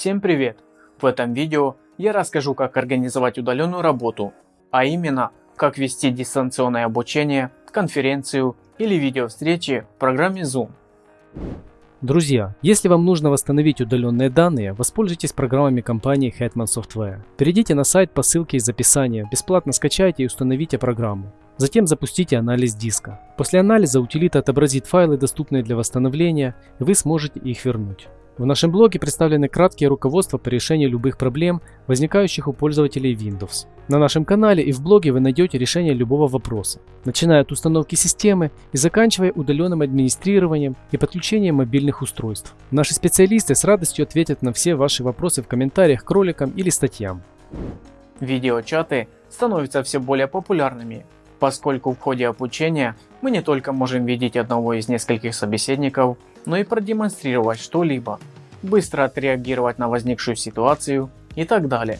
Всем привет! В этом видео я расскажу как организовать удаленную работу, а именно как вести дистанционное обучение, конференцию или видеовстречи в программе Zoom. Друзья, если вам нужно восстановить удаленные данные, воспользуйтесь программами компании Hetman Software. Перейдите на сайт по ссылке из описания, бесплатно скачайте и установите программу. Затем запустите анализ диска. После анализа утилита отобразит файлы, доступные для восстановления, и вы сможете их вернуть. В нашем блоге представлены краткие руководства по решению любых проблем, возникающих у пользователей Windows. На нашем канале и в блоге вы найдете решение любого вопроса, начиная от установки системы и заканчивая удаленным администрированием и подключением мобильных устройств. Наши специалисты с радостью ответят на все ваши вопросы в комментариях к роликам или статьям. Видеочаты становятся все более популярными, поскольку в ходе обучения мы не только можем видеть одного из нескольких собеседников, но и продемонстрировать что-либо, быстро отреагировать на возникшую ситуацию и так далее.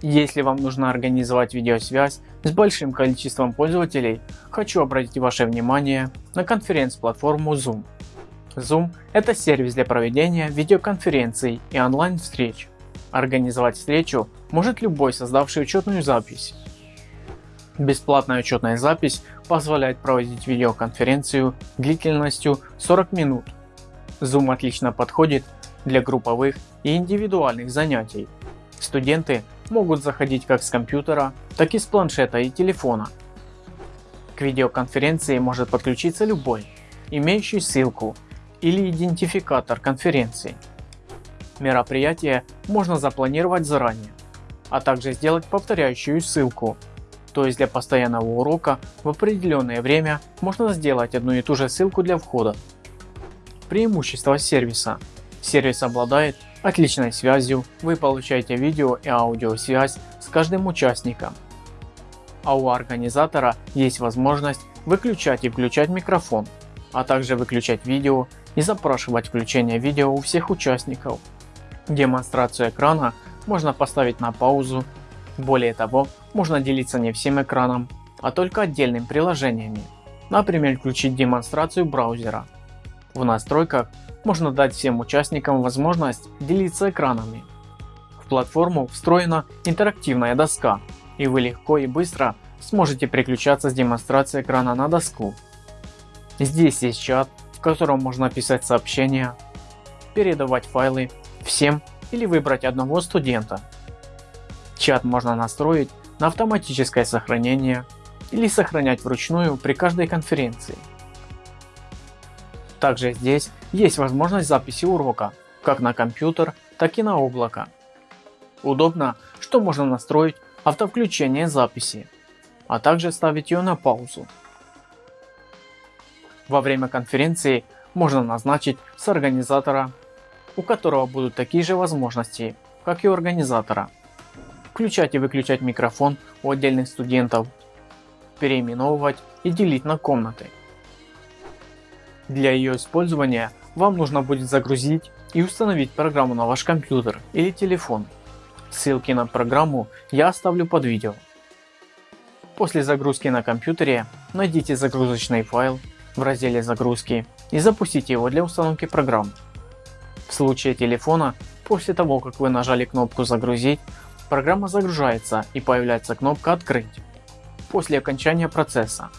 Если вам нужно организовать видеосвязь с большим количеством пользователей, хочу обратить ваше внимание на конференц-платформу Zoom. Zoom – это сервис для проведения видеоконференций и онлайн-встреч. Организовать встречу может любой создавший учетную запись. Бесплатная учетная запись позволяет проводить видеоконференцию длительностью 40 минут Zoom отлично подходит для групповых и индивидуальных занятий. Студенты могут заходить как с компьютера, так и с планшета и телефона. К видеоконференции может подключиться любой, имеющий ссылку или идентификатор конференции. Мероприятие можно запланировать заранее, а также сделать повторяющую ссылку. То есть для постоянного урока в определенное время можно сделать одну и ту же ссылку для входа Преимущества сервиса. Сервис обладает отличной связью, вы получаете видео и аудиосвязь с каждым участником. А у организатора есть возможность выключать и включать микрофон, а также выключать видео и запрашивать включение видео у всех участников. Демонстрацию экрана можно поставить на паузу. Более того, можно делиться не всем экраном, а только отдельными приложениями. Например, включить демонстрацию браузера. В настройках можно дать всем участникам возможность делиться экранами. В платформу встроена интерактивная доска и вы легко и быстро сможете переключаться с демонстрации экрана на доску. Здесь есть чат, в котором можно писать сообщения, передавать файлы всем или выбрать одного студента. Чат можно настроить на автоматическое сохранение или сохранять вручную при каждой конференции. Также здесь есть возможность записи урока, как на компьютер, так и на облако. Удобно, что можно настроить автовключение записи, а также ставить ее на паузу. Во время конференции можно назначить с организатора, у которого будут такие же возможности, как и у организатора. Включать и выключать микрофон у отдельных студентов, переименовывать и делить на комнаты. Для ее использования вам нужно будет загрузить и установить программу на ваш компьютер или телефон. Ссылки на программу я оставлю под видео. После загрузки на компьютере найдите загрузочный файл в разделе загрузки и запустите его для установки программ. В случае телефона, после того как вы нажали кнопку загрузить, программа загружается и появляется кнопка открыть после окончания процесса.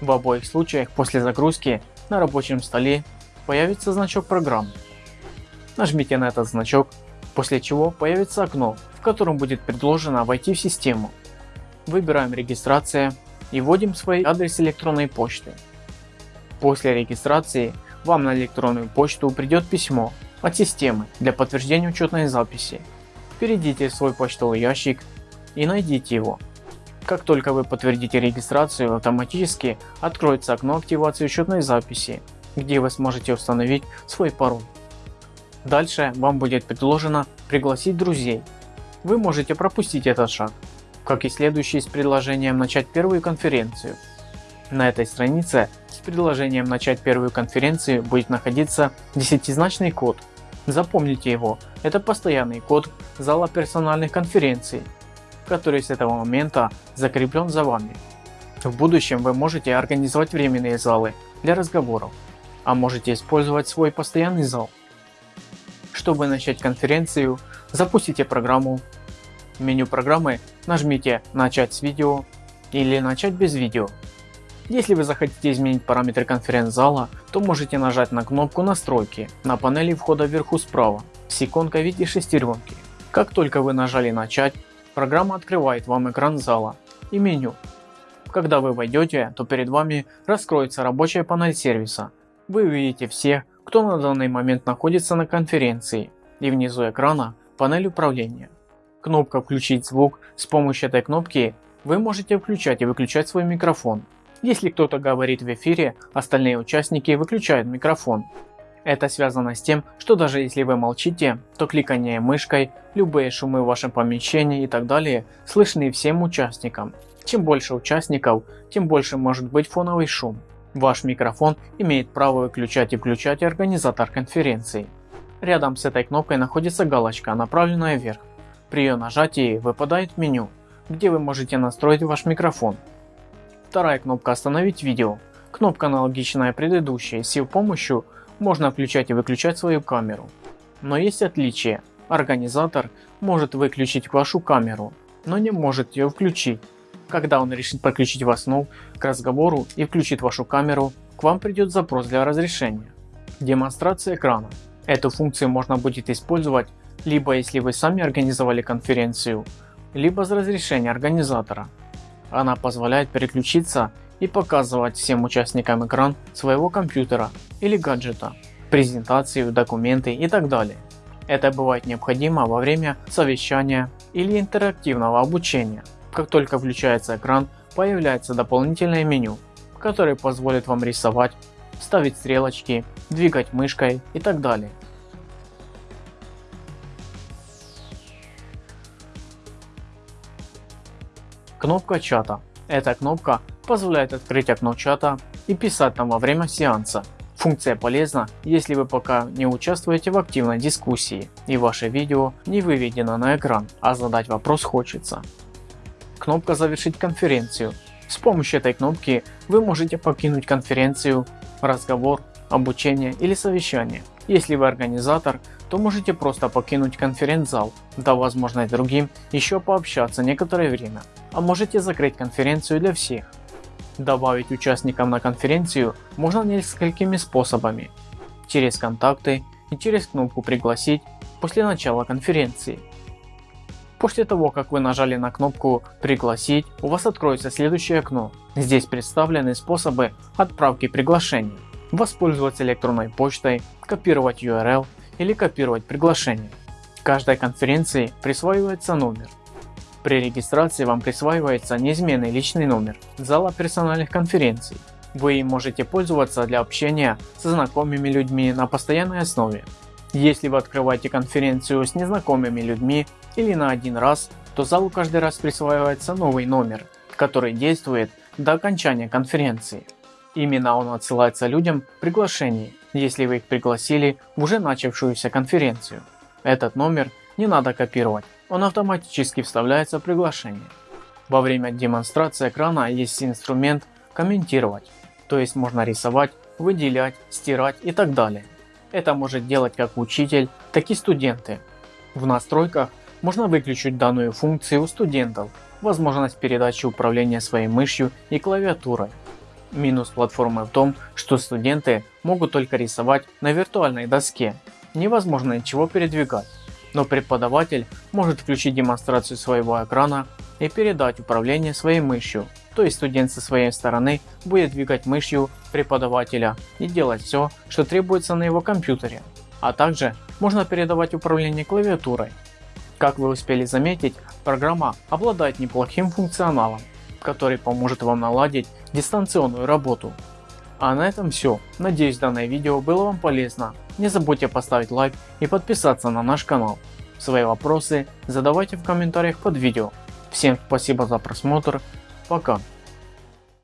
В обоих случаях после загрузки на рабочем столе появится значок программы. Нажмите на этот значок, после чего появится окно, в котором будет предложено войти в систему. Выбираем регистрация и вводим свой адрес электронной почты. После регистрации вам на электронную почту придет письмо от системы для подтверждения учетной записи. Перейдите в свой почтовый ящик и найдите его. Как только вы подтвердите регистрацию, автоматически откроется окно активации учетной записи, где вы сможете установить свой пароль. Дальше вам будет предложено пригласить друзей. Вы можете пропустить этот шаг, как и следующий с предложением начать первую конференцию. На этой странице с предложением начать первую конференцию будет находиться десятизначный код. Запомните его, это постоянный код зала персональных конференций который с этого момента закреплен за вами. В будущем вы можете организовать временные залы для разговоров, а можете использовать свой постоянный зал. Чтобы начать конференцию, запустите программу. В меню программы нажмите «Начать с видео» или «Начать без видео». Если вы захотите изменить параметры конференц-зала, то можете нажать на кнопку «Настройки» на панели входа вверху справа с иконкой в виде шестеренки. Как только вы нажали «Начать», программа открывает вам экран зала и меню. Когда вы войдете, то перед вами раскроется рабочая панель сервиса. Вы увидите всех, кто на данный момент находится на конференции и внизу экрана панель управления. Кнопка «Включить звук». С помощью этой кнопки вы можете включать и выключать свой микрофон. Если кто-то говорит в эфире, остальные участники выключают микрофон. Это связано с тем, что даже если вы молчите, то кликание мышкой, любые шумы в вашем помещении и так далее слышны всем участникам. Чем больше участников, тем больше может быть фоновый шум. Ваш микрофон имеет право выключать и включать организатор конференции. Рядом с этой кнопкой находится галочка, направленная вверх. При ее нажатии выпадает меню, где вы можете настроить ваш микрофон. Вторая кнопка «Остановить видео». Кнопка аналогичная предыдущей, с ее помощью можно включать и выключать свою камеру. Но есть отличие. Организатор может выключить вашу камеру, но не может ее включить. Когда он решит подключить вас снова к разговору и включит вашу камеру, к вам придет запрос для разрешения. Демонстрация экрана. Эту функцию можно будет использовать либо если вы сами организовали конференцию, либо с разрешения организатора. Она позволяет переключиться и показывать всем участникам экран своего компьютера или гаджета, презентацию, документы и так далее. Это бывает необходимо во время совещания или интерактивного обучения. Как только включается экран, появляется дополнительное меню, которое позволит вам рисовать, ставить стрелочки, двигать мышкой и так далее. Кнопка чата. Эта кнопка позволяет открыть окно чата и писать там во время сеанса. Функция полезна, если вы пока не участвуете в активной дискуссии и ваше видео не выведено на экран, а задать вопрос хочется. Кнопка «Завершить конференцию». С помощью этой кнопки вы можете покинуть конференцию, разговор, обучение или совещание. Если вы организатор, то можете просто покинуть конференц-зал, дав возможность другим еще пообщаться некоторое время а можете закрыть конференцию для всех. Добавить участникам на конференцию можно несколькими способами. Через контакты и через кнопку пригласить после начала конференции. После того как вы нажали на кнопку пригласить у вас откроется следующее окно. Здесь представлены способы отправки приглашений. Воспользоваться электронной почтой, копировать URL или копировать приглашение. Каждой конференции присваивается номер. При регистрации вам присваивается неизменный личный номер зала персональных конференций. Вы им можете пользоваться для общения со знакомыми людьми на постоянной основе. Если вы открываете конференцию с незнакомыми людьми или на один раз, то залу каждый раз присваивается новый номер, который действует до окончания конференции. Именно он отсылается людям приглашений, если вы их пригласили в уже начавшуюся конференцию. Этот номер не надо копировать, он автоматически вставляется в приглашение. Во время демонстрации экрана есть инструмент комментировать, то есть можно рисовать, выделять, стирать и так далее. Это может делать как учитель, так и студенты. В настройках можно выключить данную функцию у студентов, возможность передачи управления своей мышью и клавиатурой. Минус платформы в том, что студенты могут только рисовать на виртуальной доске, невозможно ничего передвигать но преподаватель может включить демонстрацию своего экрана и передать управление своей мышью, то есть студент со своей стороны будет двигать мышью преподавателя и делать все, что требуется на его компьютере, а также можно передавать управление клавиатурой. Как вы успели заметить, программа обладает неплохим функционалом, который поможет вам наладить дистанционную работу. А на этом все. Надеюсь данное видео было вам полезно. Не забудьте поставить лайк и подписаться на наш канал. Свои вопросы задавайте в комментариях под видео. Всем спасибо за просмотр. Пока.